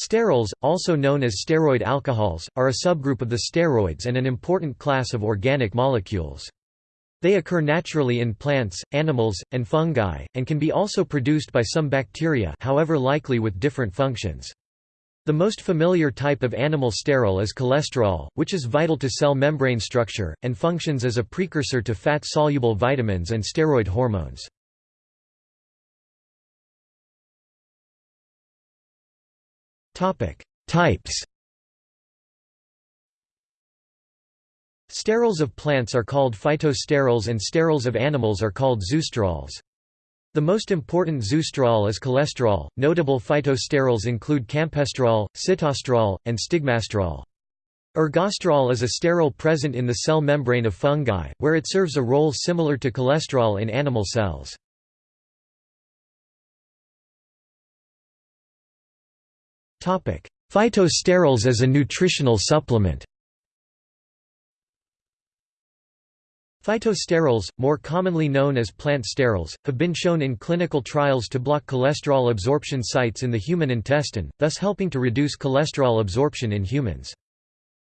Sterols, also known as steroid alcohols, are a subgroup of the steroids and an important class of organic molecules. They occur naturally in plants, animals, and fungi, and can be also produced by some bacteria however likely with different functions. The most familiar type of animal sterol is cholesterol, which is vital to cell membrane structure, and functions as a precursor to fat-soluble vitamins and steroid hormones. Types Sterols of plants are called phytosterols and sterols of animals are called zoosterols. The most important zoosterol is cholesterol. Notable phytosterols include campesterol, sitosterol, and stigmasterol. Ergosterol is a sterol present in the cell membrane of fungi, where it serves a role similar to cholesterol in animal cells. Phytosterols as a nutritional supplement Phytosterols, more commonly known as plant sterols, have been shown in clinical trials to block cholesterol absorption sites in the human intestine, thus helping to reduce cholesterol absorption in humans.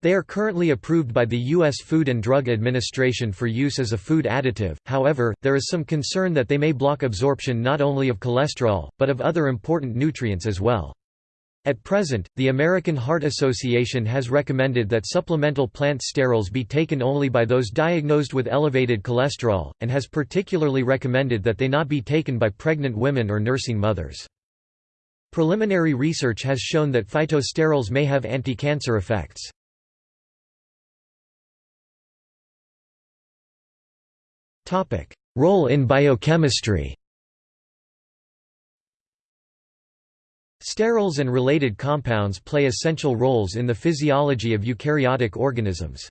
They are currently approved by the U.S. Food and Drug Administration for use as a food additive, however, there is some concern that they may block absorption not only of cholesterol, but of other important nutrients as well. At present, the American Heart Association has recommended that supplemental plant sterols be taken only by those diagnosed with elevated cholesterol, and has particularly recommended that they not be taken by pregnant women or nursing mothers. Preliminary research has shown that phytosterols may have anti-cancer effects. Role in biochemistry Sterols and related compounds play essential roles in the physiology of eukaryotic organisms.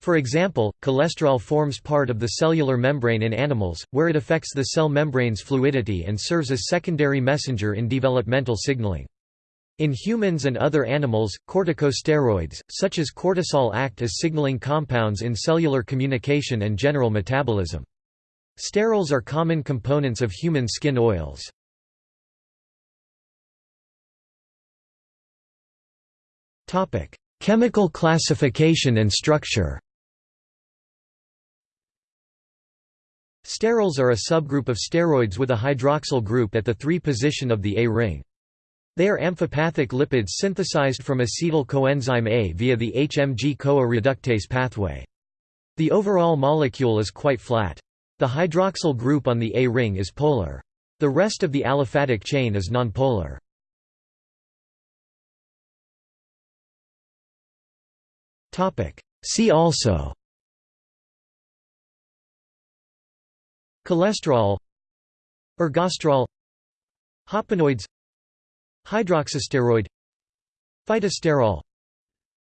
For example, cholesterol forms part of the cellular membrane in animals, where it affects the cell membrane's fluidity and serves as secondary messenger in developmental signaling. In humans and other animals, corticosteroids, such as cortisol act as signaling compounds in cellular communication and general metabolism. Sterols are common components of human skin oils. Chemical classification and structure Sterols are a subgroup of steroids with a hydroxyl group at the 3 position of the A ring. They are amphipathic lipids synthesized from acetyl coenzyme A via the HMG-CoA reductase pathway. The overall molecule is quite flat. The hydroxyl group on the A ring is polar. The rest of the aliphatic chain is nonpolar. See also Cholesterol Ergosterol Hopanoids Hydroxysteroid Phytosterol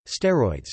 Steroids